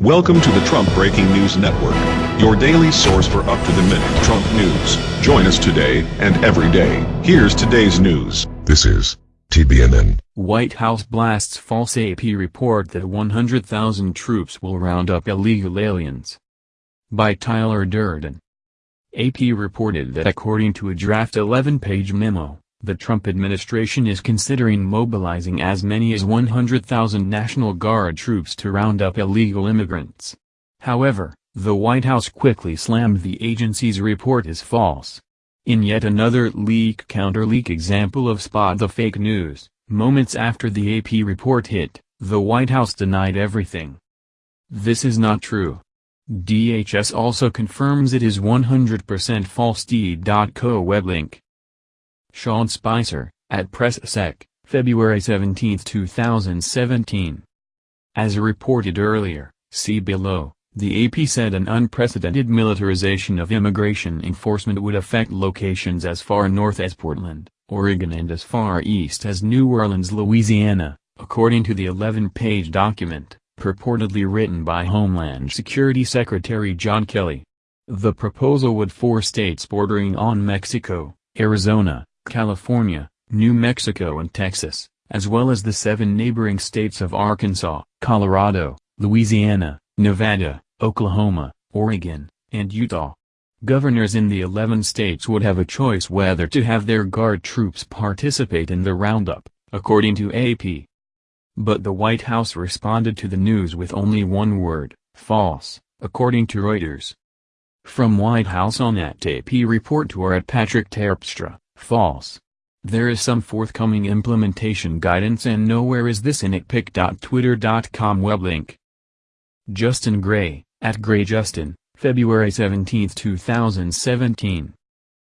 Welcome to the Trump Breaking News Network, your daily source for up-to-the-minute Trump news. Join us today and every day. Here's today's news. This is TBNN. White House blasts false AP report that 100,000 troops will round up illegal aliens. By Tyler Durden. AP reported that according to a draft 11-page memo, the Trump administration is considering mobilizing as many as 100,000 National Guard troops to round up illegal immigrants. However, the White House quickly slammed the agency's report as false. In yet another leak counter-leak example of spot the fake news, moments after the AP report hit, the White House denied everything. This is not true. DHS also confirms it is 100% false t.co web link. Sean Spicer, at PressSec, February 17, 2017. As reported earlier, see below, the AP said an unprecedented militarization of immigration enforcement would affect locations as far north as Portland, Oregon and as far east as New Orleans, Louisiana, according to the 11-page document, purportedly written by Homeland Security Secretary John Kelly. The proposal would force states bordering on Mexico, Arizona, California, New Mexico and Texas, as well as the seven neighboring states of Arkansas, Colorado, Louisiana, Nevada, Oklahoma, Oregon, and Utah. Governors in the 11 states would have a choice whether to have their Guard troops participate in the roundup, according to AP. But the White House responded to the news with only one word, false, according to Reuters. From White House on at AP report to at Patrick Terpstra. False. There is some forthcoming implementation guidance and nowhere is this in itpic.twitter.com web link. Justin Gray, at Gray Justin, February 17, 2017.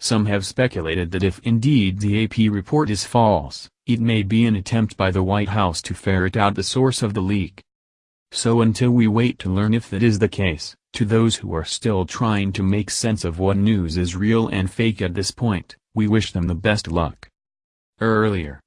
Some have speculated that if indeed the AP report is false, it may be an attempt by the White House to ferret out the source of the leak. So until we wait to learn if that is the case, to those who are still trying to make sense of what news is real and fake at this point, we wish them the best luck. Earlier.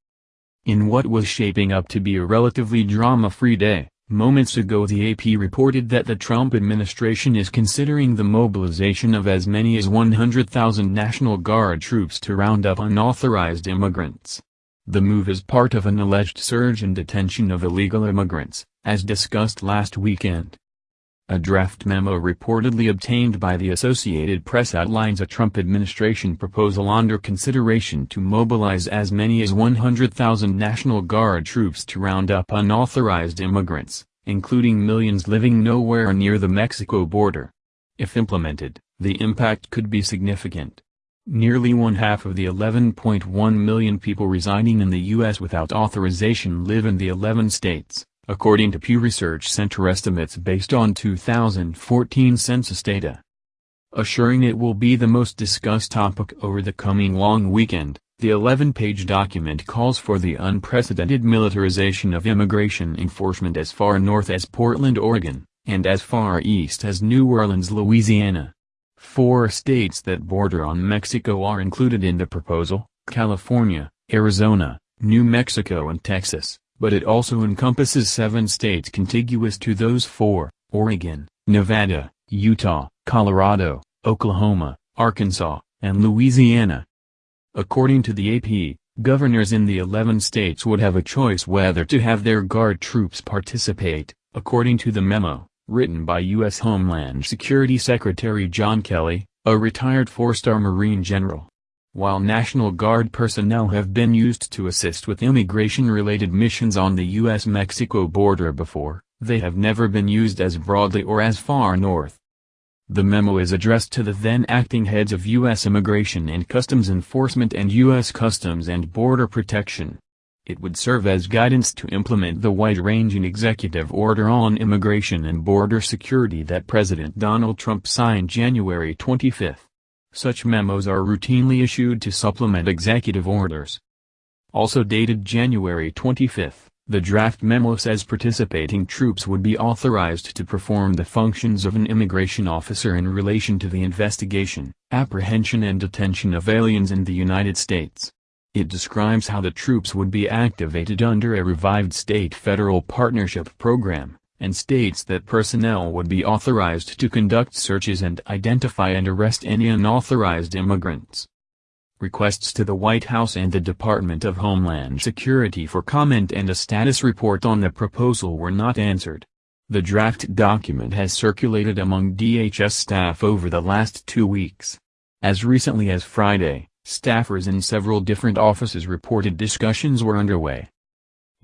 In what was shaping up to be a relatively drama-free day, moments ago the AP reported that the Trump administration is considering the mobilization of as many as 100,000 National Guard troops to round up unauthorized immigrants. The move is part of an alleged surge in detention of illegal immigrants, as discussed last weekend. A draft memo reportedly obtained by the Associated Press outlines a Trump administration proposal under consideration to mobilize as many as 100,000 National Guard troops to round up unauthorized immigrants, including millions living nowhere near the Mexico border. If implemented, the impact could be significant. Nearly one half of the 11.1 million people residing in the U.S. without authorization live in the 11 states according to Pew Research Center estimates based on 2014 census data. Assuring it will be the most discussed topic over the coming long weekend, the 11-page document calls for the unprecedented militarization of immigration enforcement as far north as Portland, Oregon, and as far east as New Orleans, Louisiana. Four states that border on Mexico are included in the proposal, California, Arizona, New Mexico and Texas but it also encompasses seven states contiguous to those four, Oregon, Nevada, Utah, Colorado, Oklahoma, Arkansas, and Louisiana. According to the AP, governors in the 11 states would have a choice whether to have their Guard troops participate, according to the memo, written by U.S. Homeland Security Secretary John Kelly, a retired four-star Marine general. While National Guard personnel have been used to assist with immigration-related missions on the U.S.-Mexico border before, they have never been used as broadly or as far north. The memo is addressed to the then acting heads of U.S. Immigration and Customs Enforcement and U.S. Customs and Border Protection. It would serve as guidance to implement the wide-ranging executive order on immigration and border security that President Donald Trump signed January 25. Such memos are routinely issued to supplement executive orders. Also dated January 25, the draft memo says participating troops would be authorized to perform the functions of an immigration officer in relation to the investigation, apprehension and detention of aliens in the United States. It describes how the troops would be activated under a revived state-federal partnership program, and states that personnel would be authorized to conduct searches and identify and arrest any unauthorized immigrants. Requests to the White House and the Department of Homeland Security for comment and a status report on the proposal were not answered. The draft document has circulated among DHS staff over the last two weeks. As recently as Friday, staffers in several different offices reported discussions were underway.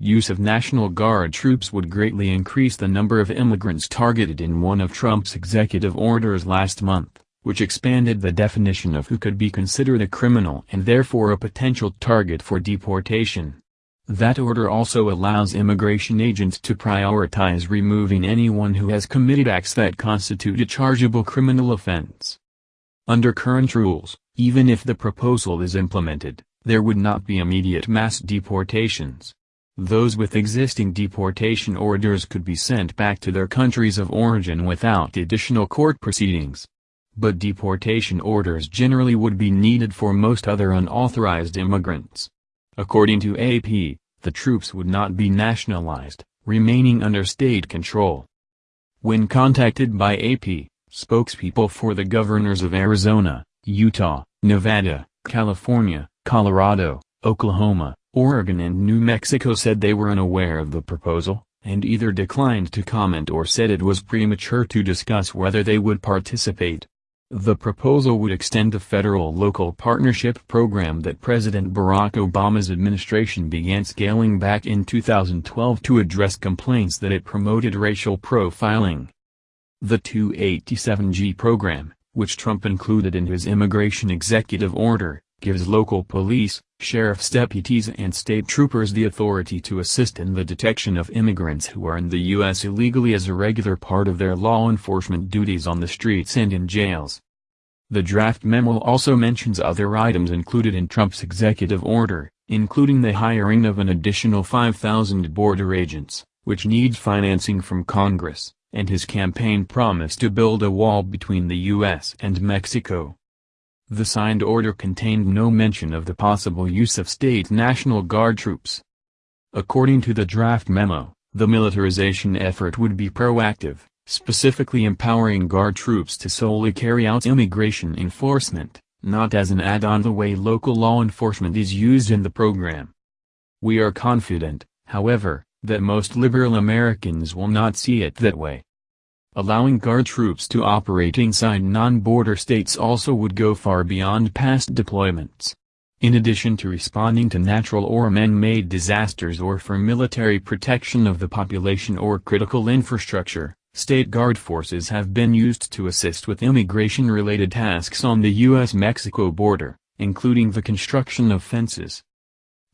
Use of National Guard troops would greatly increase the number of immigrants targeted in one of Trump's executive orders last month, which expanded the definition of who could be considered a criminal and therefore a potential target for deportation. That order also allows immigration agents to prioritize removing anyone who has committed acts that constitute a chargeable criminal offense. Under current rules, even if the proposal is implemented, there would not be immediate mass deportations. Those with existing deportation orders could be sent back to their countries of origin without additional court proceedings. But deportation orders generally would be needed for most other unauthorized immigrants. According to AP, the troops would not be nationalized, remaining under state control. When contacted by AP, Spokespeople for the governors of Arizona, Utah, Nevada, California, Colorado, Oklahoma, Oregon and New Mexico said they were unaware of the proposal, and either declined to comment or said it was premature to discuss whether they would participate. The proposal would extend the federal-local partnership program that President Barack Obama's administration began scaling back in 2012 to address complaints that it promoted racial profiling. The 287G program, which Trump included in his immigration executive order, gives local police, sheriff's deputies and state troopers the authority to assist in the detection of immigrants who are in the U.S. illegally as a regular part of their law enforcement duties on the streets and in jails. The draft memo also mentions other items included in Trump's executive order, including the hiring of an additional 5,000 border agents, which needs financing from Congress and his campaign promise to build a wall between the U.S. and Mexico. The signed order contained no mention of the possible use of state National Guard troops. According to the draft memo, the militarization effort would be proactive, specifically empowering Guard troops to solely carry out immigration enforcement, not as an add-on the way local law enforcement is used in the program. We are confident, however, that most liberal Americans will not see it that way. Allowing Guard troops to operate inside non-border states also would go far beyond past deployments. In addition to responding to natural or man-made disasters or for military protection of the population or critical infrastructure, state guard forces have been used to assist with immigration-related tasks on the U.S.-Mexico border, including the construction of fences.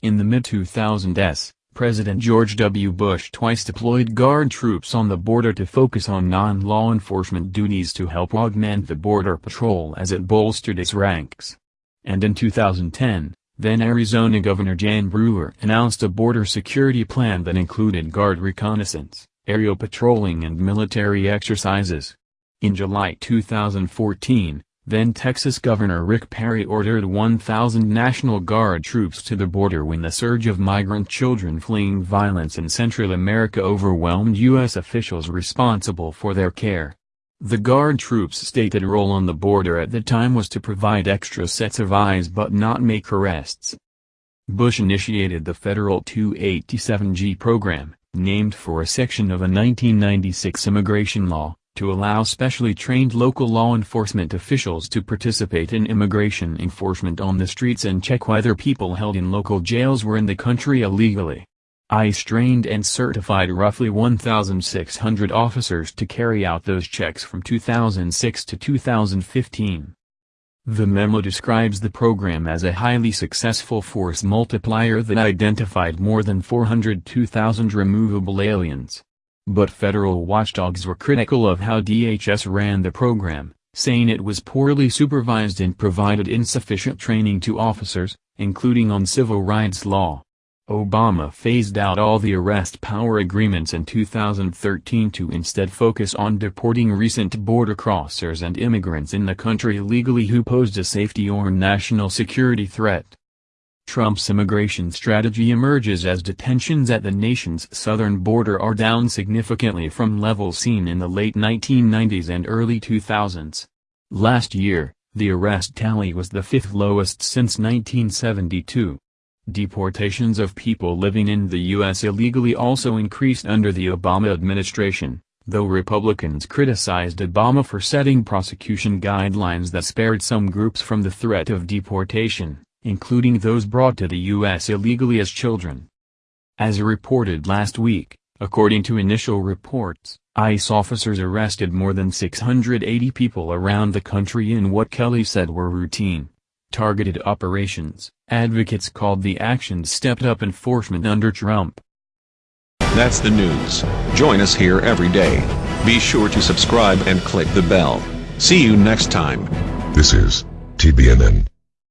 In the mid-2000s, President George W. Bush twice deployed Guard troops on the border to focus on non-law enforcement duties to help augment the Border Patrol as it bolstered its ranks. And in 2010, then Arizona Governor Jan Brewer announced a border security plan that included Guard reconnaissance, aerial patrolling and military exercises. In July 2014, then Texas Governor Rick Perry ordered 1,000 National Guard troops to the border when the surge of migrant children fleeing violence in Central America overwhelmed U.S. officials responsible for their care. The Guard troops' stated role on the border at the time was to provide extra sets of eyes but not make arrests. Bush initiated the federal 287G program, named for a section of a 1996 immigration law, to allow specially trained local law enforcement officials to participate in immigration enforcement on the streets and check whether people held in local jails were in the country illegally. ICE trained and certified roughly 1,600 officers to carry out those checks from 2006 to 2015. The memo describes the program as a highly successful force multiplier that identified more than 402,000 removable aliens. But federal watchdogs were critical of how DHS ran the program, saying it was poorly supervised and provided insufficient training to officers, including on civil rights law. Obama phased out all the arrest power agreements in 2013 to instead focus on deporting recent border crossers and immigrants in the country illegally who posed a safety or national security threat. Trump's immigration strategy emerges as detentions at the nation's southern border are down significantly from levels seen in the late 1990s and early 2000s. Last year, the arrest tally was the fifth lowest since 1972. Deportations of people living in the U.S. illegally also increased under the Obama administration, though Republicans criticized Obama for setting prosecution guidelines that spared some groups from the threat of deportation including those brought to the U.S. illegally as children. As reported last week, according to initial reports, ICE officers arrested more than 680 people around the country in what Kelly said were routine, targeted operations. Advocates called the actions stepped-up enforcement under Trump. That's the news. Join us here every day. Be sure to subscribe and click the bell. See you next time. This is TBNN.